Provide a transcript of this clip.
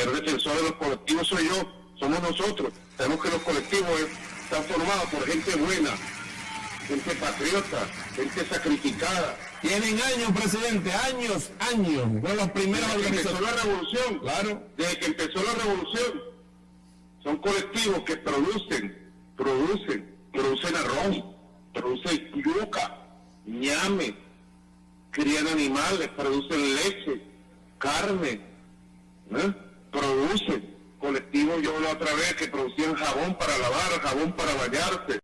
primer defensor de los colectivos soy yo, somos nosotros. Sabemos que los colectivos están formados por gente buena, gente patriota, gente sacrificada. Tienen años, presidente, años, años. Fueron los primeros Desde que empezó la revolución, Claro. desde que empezó la revolución, son colectivos que producen, producen, producen arroz, producen yuca, ñame, crían animales, producen leche, carne, ¿eh? Yo la otra vez que producían jabón para lavar, jabón para bañarse,